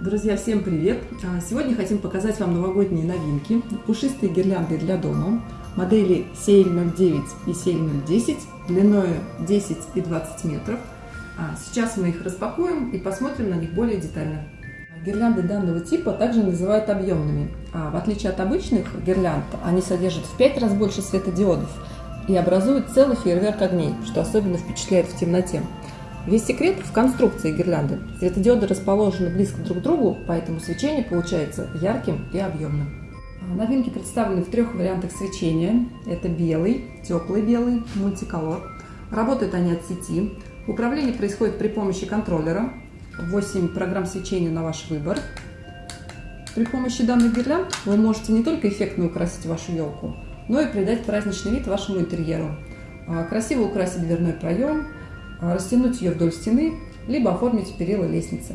Друзья, всем привет! А, сегодня хотим показать вам новогодние новинки. Пушистые гирлянды для дома. Модели CL09 и CL010 длиной 10 и 20 метров. А, сейчас мы их распакуем и посмотрим на них более детально. Гирлянды данного типа также называют объемными. А в отличие от обычных гирлянд, они содержат в 5 раз больше светодиодов и образуют целый фейерверк огней, что особенно впечатляет в темноте. Весь секрет в конструкции гирлянды. Светодиоды расположены близко друг к другу, поэтому свечение получается ярким и объемным. А, новинки представлены в трех вариантах свечения. Это белый, теплый белый, мультиколор. Работают они от сети. Управление происходит при помощи контроллера. 8 программ свечения на ваш выбор. При помощи данных гирлянд вы можете не только эффектно украсить вашу елку, но и придать праздничный вид вашему интерьеру. А, красиво украсить дверной проем, растянуть ее вдоль стены, либо оформить перила лестницы.